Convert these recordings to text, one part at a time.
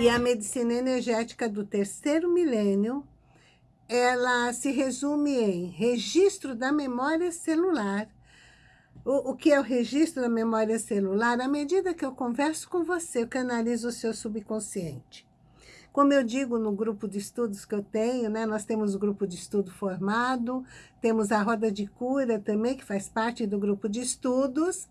E a medicina energética do terceiro milênio, ela se resume em registro da memória celular. O, o que é o registro da memória celular? À medida que eu converso com você, eu canalizo o seu subconsciente. Como eu digo no grupo de estudos que eu tenho, né, nós temos o grupo de estudo formado, temos a roda de cura também, que faz parte do grupo de estudos,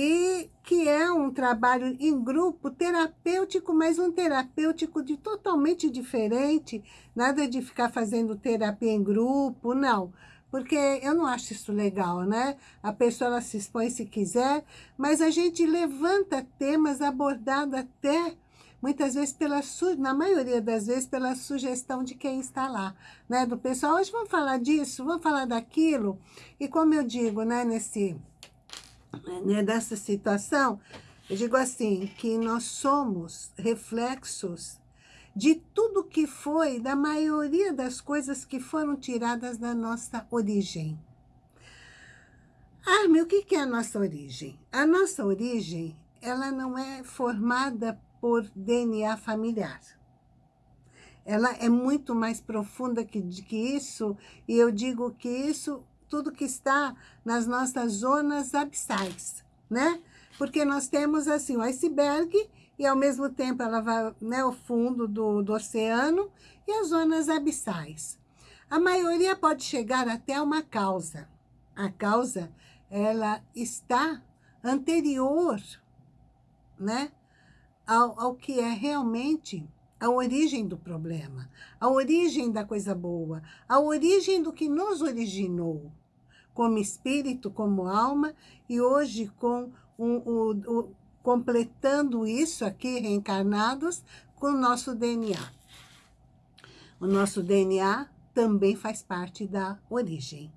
e que é um trabalho em grupo terapêutico, mas um terapêutico de totalmente diferente, nada de ficar fazendo terapia em grupo, não. Porque eu não acho isso legal, né? A pessoa se expõe se quiser, mas a gente levanta temas abordados até muitas vezes, pela na maioria das vezes, pela sugestão de quem está lá, né? Do pessoal, hoje vamos falar disso, vamos falar daquilo. E como eu digo, né, nesse, né, dessa situação, eu digo assim, que nós somos reflexos de tudo que foi, da maioria das coisas que foram tiradas da nossa origem. Ah, meu, o que é a nossa origem? A nossa origem, ela não é formada por DNA familiar. Ela é muito mais profunda que, que isso, e eu digo que isso, tudo que está nas nossas zonas abissais, né? Porque nós temos, assim, o iceberg, e ao mesmo tempo ela vai, né, o fundo do, do oceano, e as zonas abissais. A maioria pode chegar até uma causa. A causa, ela está anterior, né? ao, ao que é realmente a origem do problema, a origem da coisa boa, a origem do que nos originou, como espírito, como alma, e hoje com o, o, completando isso aqui, reencarnados, com o nosso DNA. O nosso DNA também faz parte da origem.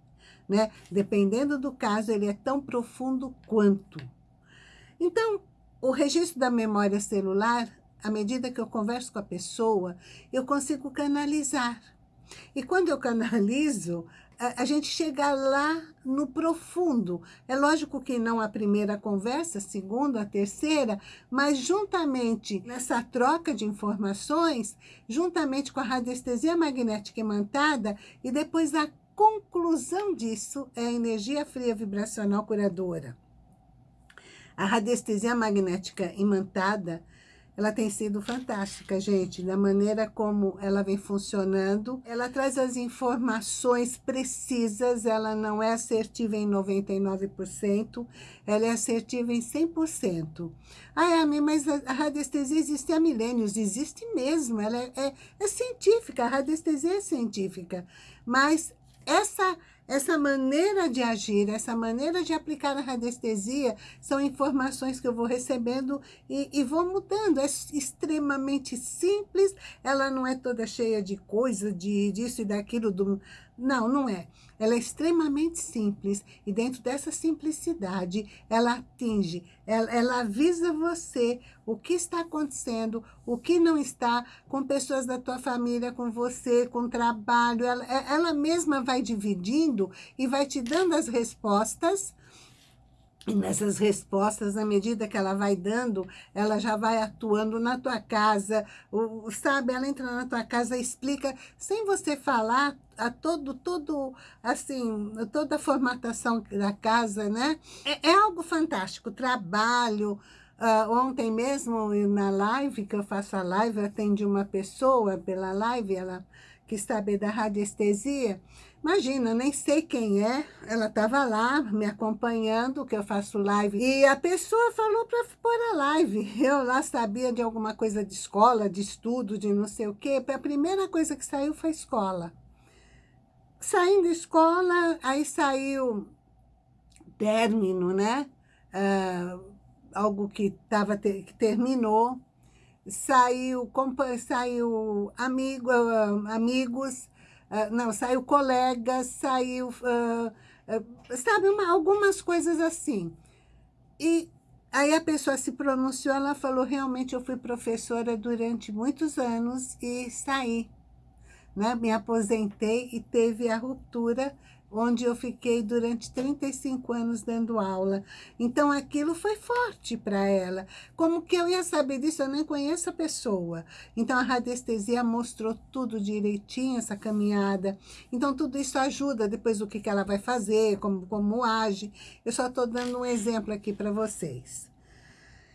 Né? Dependendo do caso, ele é tão profundo quanto. Então, o registro da memória celular, à medida que eu converso com a pessoa, eu consigo canalizar. E quando eu canalizo, a, gente chega lá no profundo. É lógico que não a primeira conversa, a segunda, a terceira, mas juntamente nessa troca de informações, juntamente com a radiestesia magnética imantada, e depois a conclusão disso é a energia fria vibracional curadora. A radiestesia magnética imantada, ela tem sido fantástica, gente, da maneira como ela vem funcionando. Ela traz as informações precisas, ela não é assertiva em 99%, ela é assertiva em 100%. Ah, Ami, mas a radiestesia existe há milênios, existe mesmo, ela é, é, é científica, a radiestesia é científica, mas essa essa maneira de agir, essa maneira de aplicar a radiestesia, são informações que eu vou recebendo e, e vou mudando. É extremamente simples, ela não é toda cheia de coisa, de disso e daquilo, do, não, não é. Ela é extremamente simples e dentro dessa simplicidade, ela atinge, ela, ela avisa você o que está acontecendo, o que não está, com pessoas da tua família, com você, com trabalho. Ela, ela mesma vai dividindo e vai te dando as respostas e nessas respostas, à medida que ela vai dando, ela já vai atuando na tua casa, sabe? Ela entra na tua casa explica, sem você falar, a todo, todo, assim, toda a formatação da casa, né? É, é algo fantástico, trabalho. Uh, ontem mesmo, na live, que eu faço a live, eu atendi uma pessoa pela live, ela quis saber da radiestesia, Imagina, nem sei quem é, ela estava lá me acompanhando, que eu faço live, e a pessoa falou para pôr a live. Eu lá sabia de alguma coisa de escola, de estudo, de não sei o quê. A primeira coisa que saiu foi escola. Saindo escola, aí saiu término, né? Uh, algo que, tava, que terminou. Saiu, saiu amigo, uh, amigos, Uh, não, saiu colega, saiu, uh, sabe, uma, algumas coisas assim. E aí a pessoa se pronunciou, ela falou, realmente eu fui professora durante muitos anos e saí, né? Me aposentei e teve a ruptura onde eu fiquei durante 35 anos dando aula. Então, aquilo foi forte para ela. Como que eu ia saber disso? Eu nem conheço a pessoa. Então, a radiestesia mostrou tudo direitinho, essa caminhada. Então, tudo isso ajuda depois o que, que ela vai fazer, como, como age. Eu só estou dando um exemplo aqui para vocês.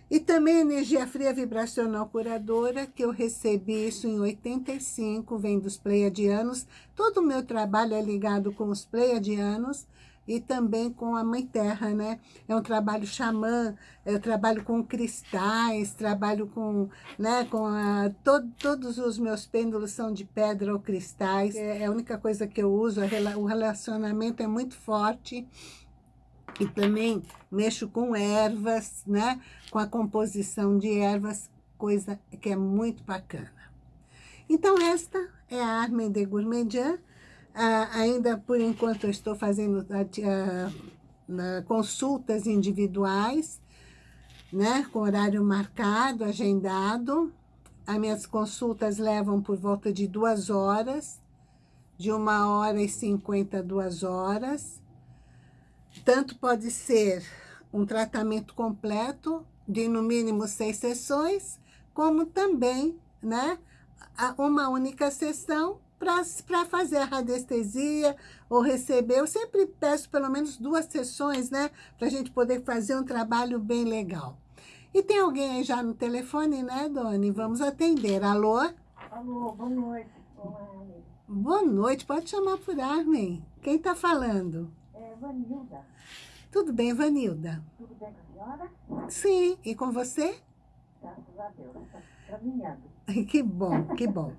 E também energia fria vibracional curadora, que eu recebi isso em 85, vem dos pleiadianos. Todo o meu trabalho é ligado com os pleiadianos e também com a Mãe Terra, né? É um trabalho xamã, eu trabalho com cristais, trabalho com, né, com a, to, todos os meus pêndulos são de pedra ou cristais. É, é a única coisa que eu uso, o relacionamento é muito forte e também mexo com ervas, né? Com a composição de ervas, coisa que é muito bacana. Então, esta é a Armen de Gourmandian. Ah, ainda, por enquanto, eu estou fazendo ah, ah, consultas individuais, né? Com horário marcado, agendado. As minhas consultas levam por volta de duas horas, de uma hora e cinquenta, duas horas. Tanto pode ser um tratamento completo, de no mínimo seis sessões, como também né, uma única sessão para fazer a radiestesia ou receber. Eu sempre peço pelo menos duas sessões, né? Para a gente poder fazer um trabalho bem legal. E tem alguém aí já no telefone, né, Doni? Vamos atender. Alô? Alô, boa noite. Boa noite, pode chamar por Armin. Quem está falando? Vanilda. Tudo bem, Vanilda? Tudo bem com a senhora? Sim, e com você? Graças a Deus, caminhando. Que bom, que bom.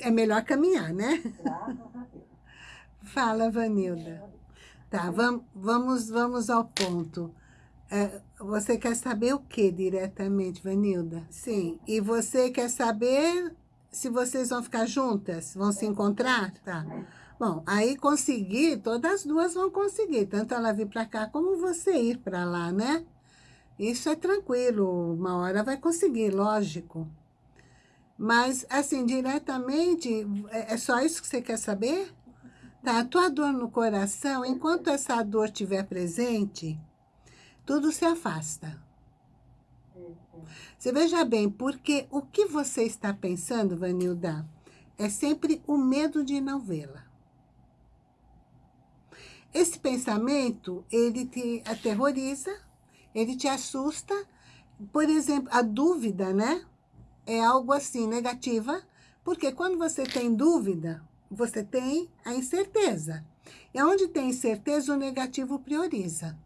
É melhor caminhar, né? Graças a Deus. Fala, Vanilda. Tá, vamos, vamos, vamos ao ponto. É, você quer saber o que diretamente, Vanilda? Sim. E você quer saber se vocês vão ficar juntas? Vão se encontrar? Tá. Bom, aí conseguir, todas as duas vão conseguir, tanto ela vir para cá como você ir para lá, né? Isso é tranquilo, uma hora vai conseguir, lógico. Mas, assim, diretamente, é, é só isso que você quer saber? Tá, a tua dor no coração, enquanto essa dor estiver presente, tudo se afasta. Você veja bem, porque o que você está pensando, Vanilda, é sempre o medo de não vê-la. Esse pensamento, ele te aterroriza, ele te assusta. Por exemplo, a dúvida, né? É algo assim, negativa, porque quando você tem dúvida, você tem a incerteza. E onde tem incerteza, o negativo prioriza.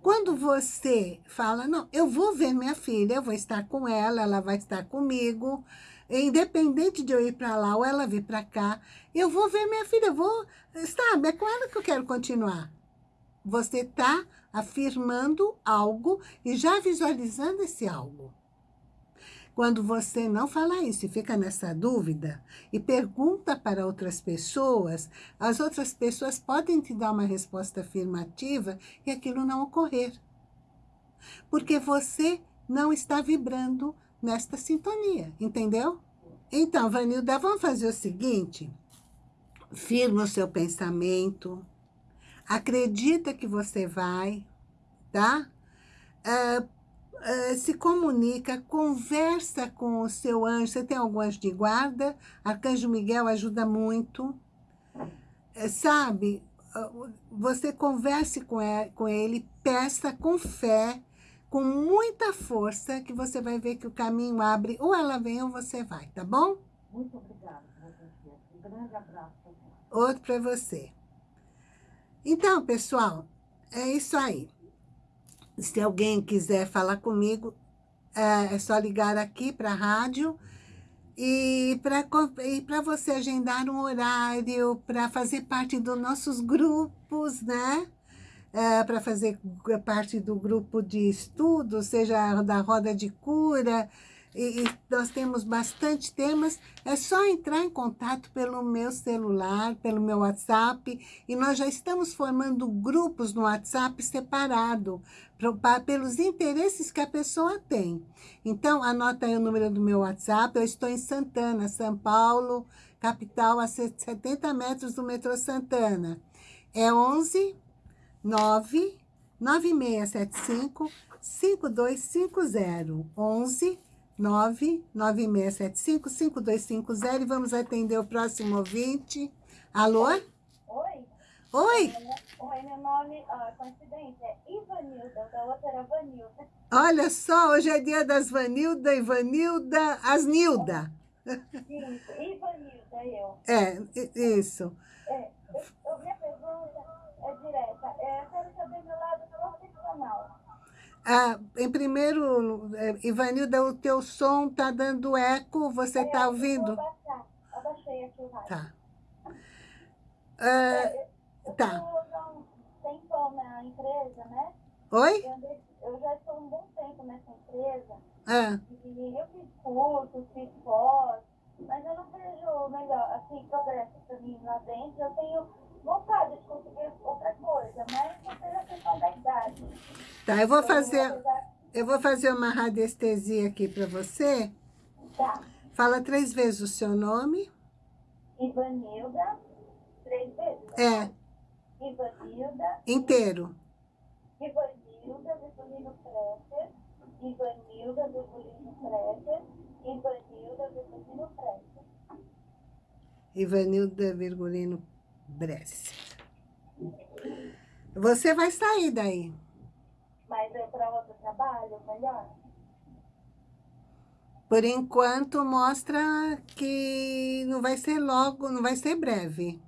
Quando você fala, não, eu vou ver minha filha, eu vou estar com ela, ela vai estar comigo, independente de eu ir para lá ou ela vir para cá, eu vou ver minha filha, vou, sabe, é com ela que eu quero continuar. Você está afirmando algo e já visualizando esse algo. Quando você não fala isso e fica nessa dúvida e pergunta para outras pessoas, as outras pessoas podem te dar uma resposta afirmativa e aquilo não ocorrer. Porque você não está vibrando nesta sintonia, entendeu? Então, Vanilda, vamos fazer o seguinte. Firma o seu pensamento. Acredita que você vai, tá? Uh, uh, se comunica, conversa com o seu anjo. Você tem algum anjo de guarda? Arcanjo Miguel ajuda muito. Uh, sabe? Você converse com ele, com ele, peça com fé, com muita força que você vai ver que o caminho abre, ou ela vem ou você vai, tá bom? Muito obrigada, Um grande abraço. Outro para você. Então, pessoal, é isso aí. Se alguém quiser falar comigo, é, é só ligar aqui para a rádio e para você agendar um horário para fazer parte dos nossos grupos, né? É, para fazer parte do grupo de estudo, seja da roda de cura, e, e, nós temos bastante temas, é só entrar em contato pelo meu celular, pelo meu WhatsApp, e nós já estamos formando grupos no WhatsApp separado, pra, pelos interesses que a pessoa tem. Então, anota aí o número do meu WhatsApp, eu estou em Santana, São Paulo, capital, a 70 metros do metrô Santana. É 11 9 9675 5250. 11 99675 5250 e vamos atender o próximo ouvinte. Alô? Oi? Oi? Oi, meu nome, ah, coincidência, é Ivanilda, da outra era Vanilda. Olha só, hoje é dia das Vanilda, Ivanilda, Asnilda. Isso, Ivanilda, eu. É, isso. É, eu, eu- minha pergunta é direta. É, eu quero saber meu lado profissional. Ah, em primeiro, eh, Ivanilda, o teu som tá dando eco, você É, tá eu ouvindo? Vou abaixar. Abaixei aqui o rádio. Tá. Ah, É, eu tá. um tempão na empresa, né? oi? Eu, eu já estou um bom tempo nessa empresa. Ah, E eu fiz cursos, fiz pós, mas eu não vejo melhor, assim, progresso para mim lá dentro. Eu tenho vontade de conseguir outra coisa, mas não seja questão da idade. tá, eu vou fazer, eu vou fazer uma radiestesia aqui para você. Tá. Fala três vezes o seu nome. Ivanilda, três vezes. É, Ivanilda, inteiro. Ivanilda, Virgulino Presser, Ivanilda, Virgulino Presser, Ivanilda, Virgulino Presser. Ivanilda Virgulino Bresser. Você vai sair daí. Mas é para outro trabalho, melhor? Por enquanto, mostra que não vai ser logo, não vai ser breve.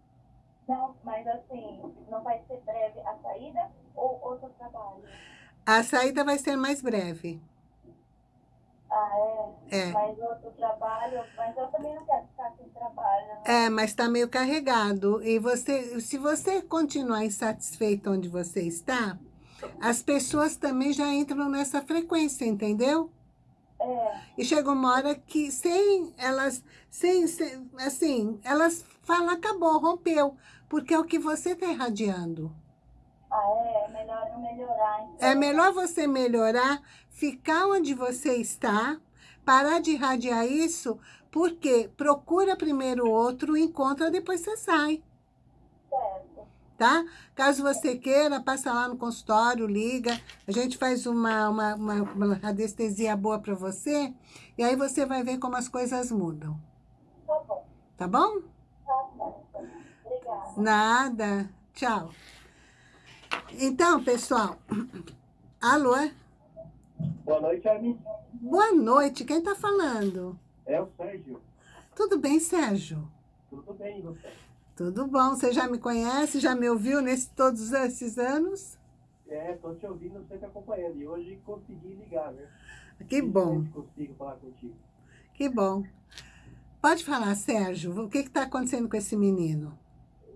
Não, mas assim, não vai ser breve a saída ou outro trabalho? A saída vai ser mais breve. Ah, é? É. Mas outro trabalho, mas eu também não quero ficar sem trabalho. né? É, mas está meio carregado. E você, se você continuar insatisfeito onde você está, as pessoas também já entram nessa frequência, entendeu? É, E chega uma hora que sem elas, sem, sem- assim, elas falam, acabou, rompeu, porque é o que você está irradiando. ah, é, é melhor eu melhorar. Então. É melhor você melhorar, ficar onde você está, parar de irradiar isso, porque procura primeiro o outro, encontra, depois você sai, Certo. tá? Caso você queira, passa lá no consultório, liga, a gente faz uma, uma, uma, uma radiestesia boa para você, e aí você vai ver como as coisas mudam, Tá bom. tá bom? Tá certo. Obrigada. Nada, tchau. Então, pessoal, alô? Boa noite, Armin. Boa noite, quem tá falando? É o Sérgio. Tudo bem, Sérgio? Tudo bem, você? Tudo bom, você já me conhece, já me ouviu nesses todos esses anos? É, tô te ouvindo, sempre acompanhando. E hoje consegui ligar, né? Que bom, Consigo falar contigo. que bom. Pode falar, Sérgio, o que está acontecendo com esse menino?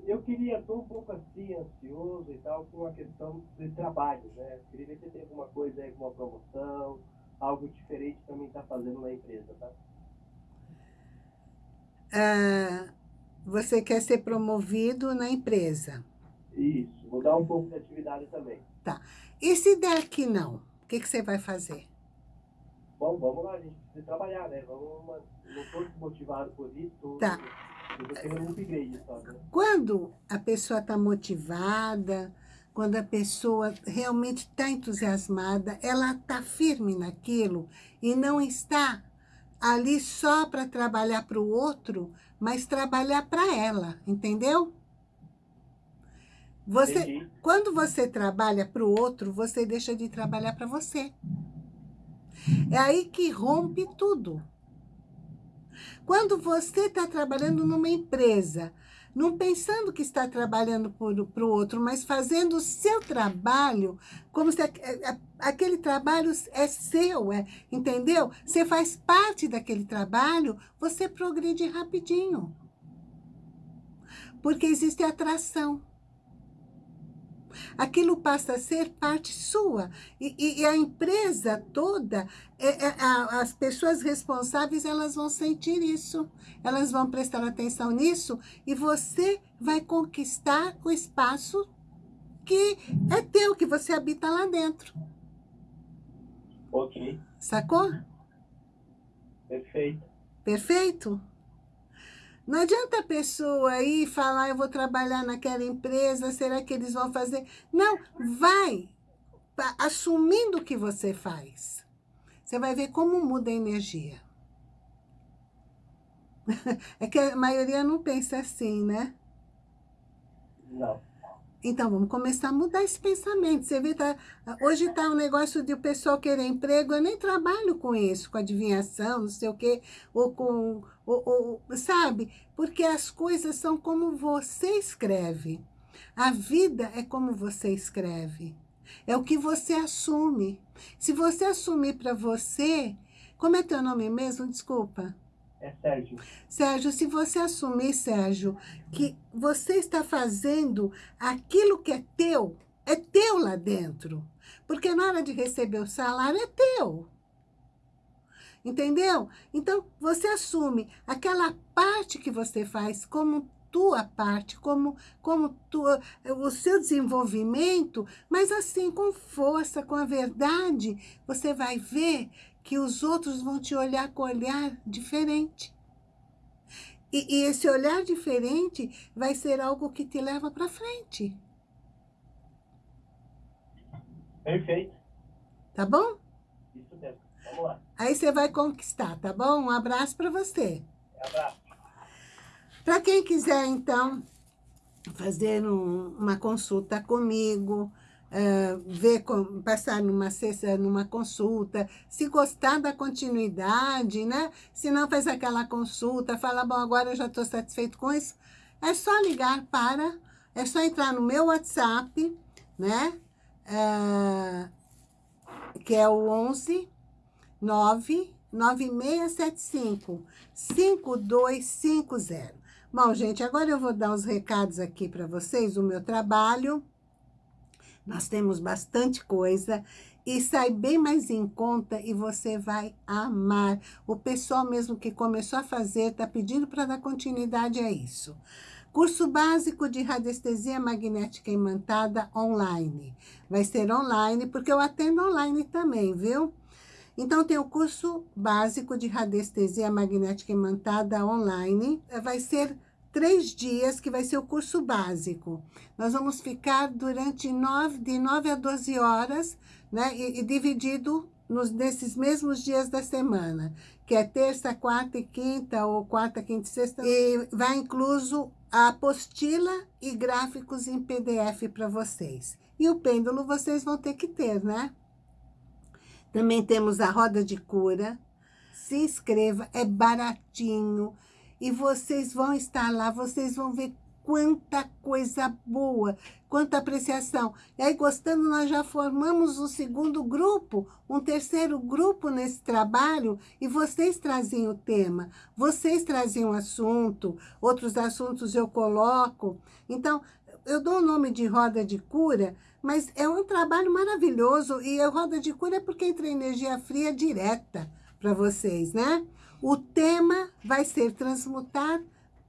Eu queria, tô um pouco assim, ansioso e tal, com a questão de trabalho, né? Queria ver se tem alguma coisa aí, alguma promoção, algo diferente também tá fazendo na empresa, tá? Ah, você quer ser promovido na empresa. Isso, mudar um pouco de atividade também. E se der que não, o que, que você vai fazer? Bom, vamos lá, a gente precisa trabalhar, né? Vamos, não tô motivado por isso, Tá. Quando a pessoa está motivada, quando a pessoa realmente está entusiasmada, ela está firme naquilo e não está ali só para trabalhar para o outro, mas trabalhar para ela, entendeu? Você, Entendi. quando você trabalha para o outro, você deixa de trabalhar para você. É aí que rompe tudo. Quando você está trabalhando numa empresa, não pensando que está trabalhando para o outro, mas fazendo o seu trabalho, como se aque- a- aquele trabalho é seu, é, entendeu? Você faz parte daquele trabalho, você progride rapidinho. Porque existe atração aquilo passa a ser parte sua. E, e- e a empresa toda, é- é- a- as pessoas responsáveis, elas vão sentir isso. Elas vão prestar atenção nisso e você vai conquistar o espaço que é teu, que você habita lá dentro. Ok, Sacou? perfeito. Perfeito? Não adianta a pessoa ir falar, eu vou trabalhar naquela empresa, será que eles vão fazer? Não, vai assumindo o que você faz. Você vai ver como muda a energia. É que a maioria não pensa assim, né? Não. Então, vamos começar a mudar esse pensamento. Você vê, tá, hoje está um negócio de o pessoal querer emprego, eu nem trabalho com isso, com adivinhação, não sei o quê, ou com, ou, ou, sabe? Porque as coisas são como você escreve. A vida é como você escreve. É o que você assume. Se você assumir para você... Como é teu nome mesmo? Desculpa. É Sérgio. Sérgio, se você assumir, Sérgio, que você está fazendo aquilo que é teu, é teu lá dentro. Porque na hora de receber o salário é teu. Entendeu? Então, você assume aquela parte que você faz como tua parte, como, como tua, o seu desenvolvimento, mas assim, com força, com a verdade, você vai ver que os outros vão te olhar com olhar diferente. E, e esse olhar diferente vai ser algo que te leva para frente. Perfeito. Tá bom? Isso mesmo. Vamos lá. Aí você vai conquistar, tá bom? Um abraço para você. Abraço. Para quem quiser, então, fazer um, uma consulta comigo, uh, ver, com, passar numa, sessão, numa consulta, se gostar da continuidade, né? Se não faz aquela consulta, fala, bom, agora eu já estou satisfeito com isso, é só ligar para, é só entrar no meu WhatsApp, né? Uh, que é o 11 9 9675 5250. Bom, gente, agora eu vou dar os recados aqui para vocês, o meu trabalho. Nós temos bastante coisa e sai bem mais em conta e você vai amar. O pessoal mesmo que começou a fazer está pedindo para dar continuidade a isso. Curso básico de radiestesia magnética imantada online. Vai ser online, porque eu atendo online também, viu? Então, tem o curso básico de radiestesia magnética imantada online. Vai ser três dias, que vai ser o curso básico. Nós vamos ficar durante nove, de 9 a 12 horas, né? E, e dividido nos, nesses mesmos dias da semana, que é terça, quarta e quinta, ou quarta, quinta e sexta. E vai incluso a apostila e gráficos em PDF para vocês. E o pêndulo vocês vão ter que ter, né? Também temos a roda de cura. Se inscreva, é baratinho e vocês vão estar lá, vocês vão ver quanta coisa boa, quanta apreciação. E aí, gostando, nós já formamos um segundo grupo, um terceiro grupo nesse trabalho, e vocês traziam o tema, vocês traziam o assunto, outros assuntos eu coloco. Então, eu dou o nome de Roda de Cura, mas é um trabalho maravilhoso, e a Roda de Cura é porque entra energia fria direta para vocês, né? O tema vai ser transmutar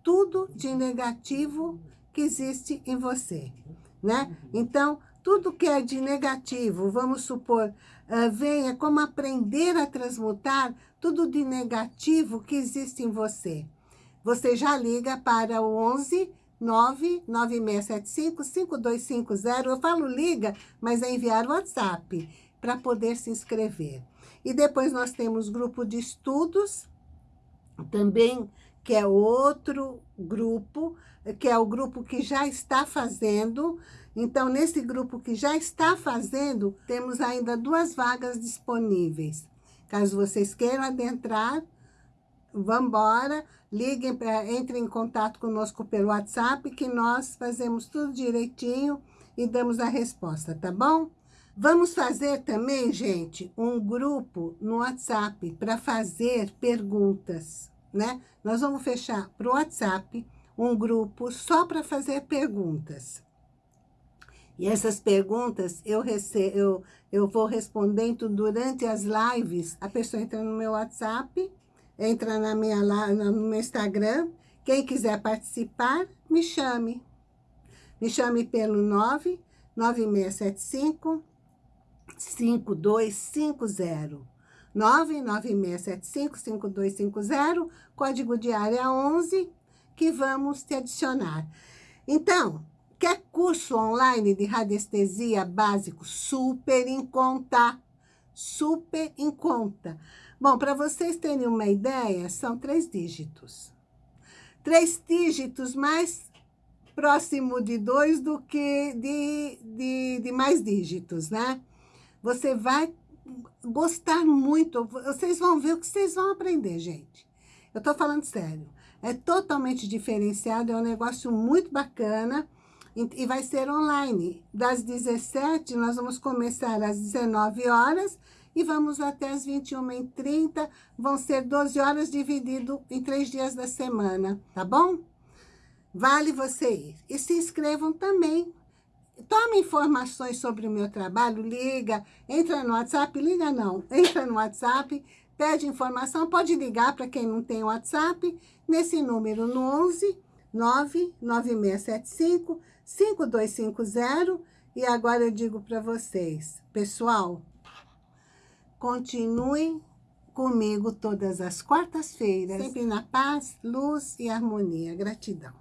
tudo de negativo que existe em você, né? Então, tudo que é de negativo, vamos supor, uh, venha como aprender a transmutar tudo de negativo que existe em você. Você já liga para o 11 99675 5250. Eu falo liga, mas é enviar o WhatsApp para poder se inscrever. E depois nós temos grupo de estudos, também, que é outro grupo, que é o grupo que já está fazendo. Então, nesse grupo que já está fazendo, temos ainda duas vagas disponíveis. Caso vocês queiram adentrar, vamos embora, liguem, entrem em contato conosco pelo WhatsApp, que nós fazemos tudo direitinho e damos a resposta, tá bom? Vamos fazer também, gente, um grupo no WhatsApp para fazer perguntas, né? Nós vamos fechar para o WhatsApp um grupo só para fazer perguntas. E essas perguntas eu, recebo, eu, eu vou respondendo durante as lives. A pessoa entra no meu WhatsApp, entra na minha, no meu Instagram. Quem quiser participar, me chame. Me chame pelo 99675 5250. 996755250, código de área 11, que vamos te adicionar. Então, quer curso online de radiestesia básico? Super em conta. Super em conta. Bom, para vocês terem uma ideia, são três dígitos. Três dígitos mais próximo de dois do que de, de, de mais dígitos, né? Você vai gostar muito, vocês vão ver o que vocês vão aprender, gente. Eu tô falando sério. É totalmente diferenciado, é um negócio muito bacana e vai ser online. Das 17, nós vamos começar às 19 horas e vamos até as 21h30. Vão ser 12 horas dividido em três dias da semana, tá bom? Vale você ir. E se inscrevam também. Tome informações sobre o meu trabalho, liga, entra no WhatsApp, liga não, entra no WhatsApp, pede informação, pode ligar para quem não tem WhatsApp, nesse número no 11 99675 5250. E agora eu digo para vocês, pessoal, continuem comigo todas as quartas-feiras, sempre na paz, luz e harmonia. Gratidão.